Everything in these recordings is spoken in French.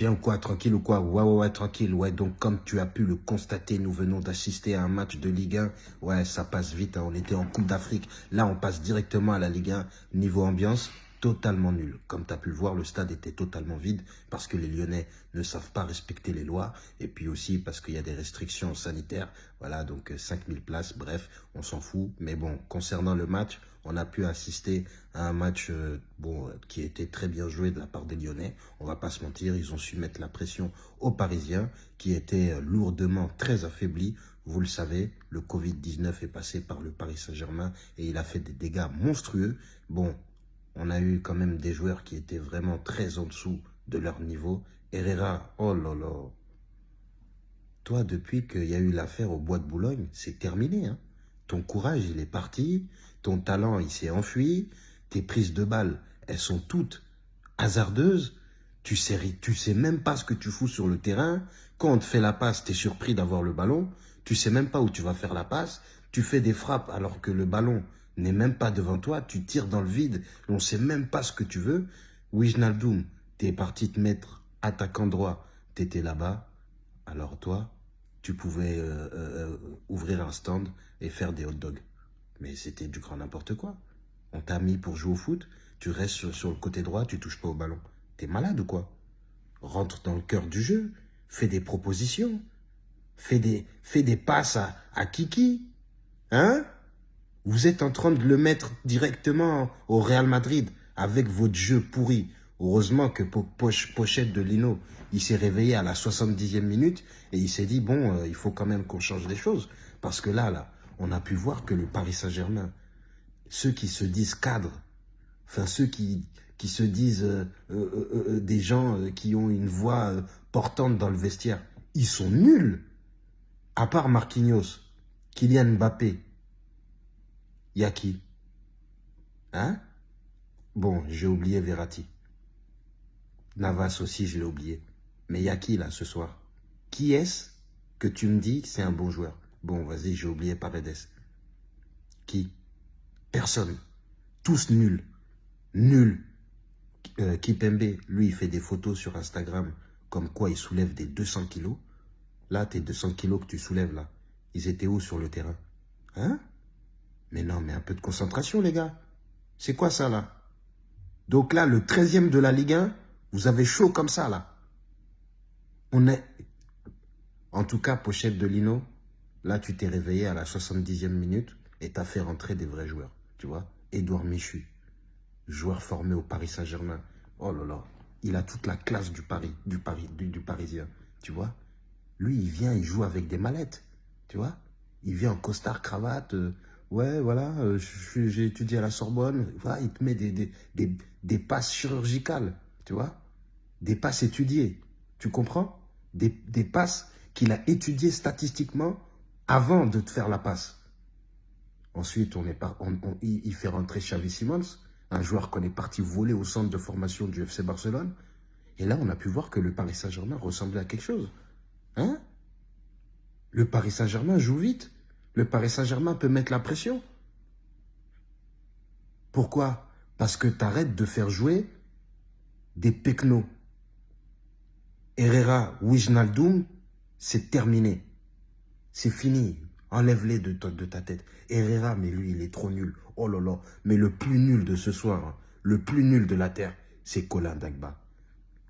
bien ou quoi Tranquille ou quoi Ouais, ouais, ouais, tranquille. Ouais, donc comme tu as pu le constater, nous venons d'assister à un match de Ligue 1. Ouais, ça passe vite. hein. On était en Coupe d'Afrique. Là, on passe directement à la Ligue 1. Niveau ambiance, totalement nul. Comme tu as pu le voir, le stade était totalement vide parce que les Lyonnais ne savent pas respecter les lois. Et puis aussi parce qu'il y a des restrictions sanitaires. Voilà, donc euh, 5000 places. Bref, on s'en fout. Mais bon, concernant le match, on a pu assister à un match euh, bon, euh, qui été très bien joué de la part des Lyonnais. On va pas se mentir, ils ont su mettre la pression aux Parisiens qui étaient euh, lourdement très affaiblis. Vous le savez, le Covid-19 est passé par le Paris Saint-Germain et il a fait des dégâts monstrueux. Bon, on a eu quand même des joueurs qui étaient vraiment très en dessous de leur niveau. Herrera, oh là là. Toi, depuis qu'il y a eu l'affaire au Bois de Boulogne, c'est terminé. Hein ton courage, il est parti. Ton talent, il s'est enfui. Tes prises de balles, elles sont toutes hasardeuses. Tu sais, tu sais même pas ce que tu fous sur le terrain. Quand on te fait la passe, tu es surpris d'avoir le ballon. Tu sais même pas où tu vas faire la passe. Tu fais des frappes alors que le ballon n'est même pas devant toi. Tu tires dans le vide. On sait même pas ce que tu veux. Wijnaldum, t'es parti te mettre attaquant droit. T'étais là-bas. Alors toi, tu pouvais euh, euh, ouvrir un stand et faire des hot dogs. Mais c'était du grand n'importe quoi. On t'a mis pour jouer au foot, tu restes sur, le côté droit, tu touches pas au ballon. T'es malade ou quoi? Rentre dans le cœur du jeu, fais des propositions, fais des, fais des passes à Kiki. Hein? Vous êtes en train de le mettre directement au Real Madrid avec votre jeu pourri. Heureusement que Po- Poche- Pochette de Lino, il s'est réveillé à la 70e minute et il s'est dit, bon, euh, il faut quand même qu'on change des choses. Parce que là, là, on a pu voir que le Paris Saint-Germain, ceux qui se disent cadres, enfin ceux qui, se disent euh, euh, des gens qui ont une voix portante dans le vestiaire, ils sont nuls. À part Marquinhos, Kylian Mbappé, qui? Hein? Bon, j'ai oublié Verratti. Navas aussi, je l'ai oublié. Mais y a qui là ce soir? Qui est-ce que tu me dis c'est un bon joueur? Bon, vas-y, j'ai oublié Paredes. Qui? Personne. Tous nuls. Nuls. Euh, Kipembe, lui, il fait des photos sur Instagram comme quoi il soulève des 200 kilos. Là, tes 200 kilos que tu soulèves là, ils étaient où sur le terrain? Hein? Mais non, mais un peu de concentration, les gars. C'est quoi ça là? Donc là, le 13e de la Ligue 1, vous avez chaud comme ça là. On est... En tout cas, pochette de Lino, là, tu t'es réveillé à la 70e minute et t'as fait rentrer des vrais joueurs. Tu vois Édouard Michu, joueur formé au Paris Saint-Germain. Oh là là, il a toute la classe du Paris, du Paris, du, Parisien. Tu vois Lui, il vient, il joue avec des mallettes. Tu vois Il vient en costard, cravate. euh, ouais, voilà, euh, j'ai étudié à la Sorbonne. Voilà, il te met des, des, des passes chirurgicales. Tu vois Des passes étudiées. Tu comprends? Des, passes qu'il a étudiées statistiquement avant de te faire la passe. Ensuite, on il fait rentrer Xavi Simons, un joueur qu'on est parti voler au centre de formation du FC Barcelone. Et là, on a pu voir que le Paris Saint-Germain ressemblait à quelque chose. Hein? Le Paris Saint-Germain joue vite. Le Paris Saint-Germain peut mettre la pression. Pourquoi? Parce que tu arrêtes de faire jouer des pecnos. Herrera, Wijnaldum, c'est terminé. C'est fini. Enlève-les de, de ta tête. Herrera, mais lui, il est trop nul. Oh là là. Mais le plus nul de ce soir, hein, le plus nul de la terre, c'est Colin Dagba.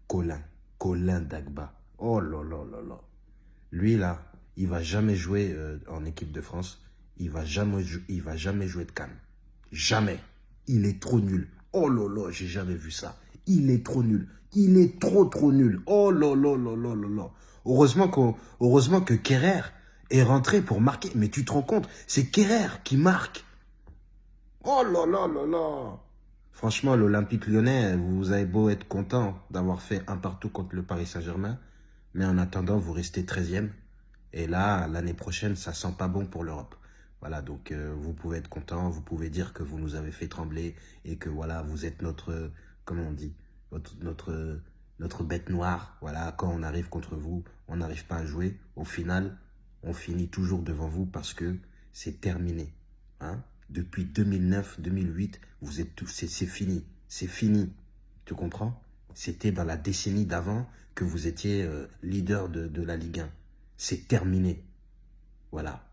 Colin. Colin Dagba. Oh là là là là. Lui, là, il va jamais jouer euh, en équipe de France. Il va jamais, il va jamais jouer de Cannes. Jamais. Il est trop nul. Oh là, j'ai jamais vu ça. Il est trop nul. Il est trop trop nul. Oh là là là là là là. Heureusement, que Kerrer est rentré pour marquer. Mais tu te rends compte, c'est Kerrer qui marque. Oh là là là là. Franchement, l'Olympique lyonnais, vous avez beau être content d'avoir fait un partout contre le Paris Saint-Germain, mais en attendant, vous restez 13e. Et là, l'année prochaine, ça sent pas bon pour l'Europe. Voilà, donc euh, vous pouvez être content, vous pouvez dire que vous nous avez fait trembler et que voilà, vous êtes notre, comment on dit, notre, bête noire. Voilà, quand on arrive contre vous, on n'arrive pas à jouer. Au final, on finit toujours devant vous parce que c'est terminé. Hein Depuis 2009, 2008, vous êtes tous, c'est fini, c'est fini. Tu comprends? C'était dans la décennie d'avant que vous étiez euh, leader de, de la Ligue 1. C'est terminé. Voilà.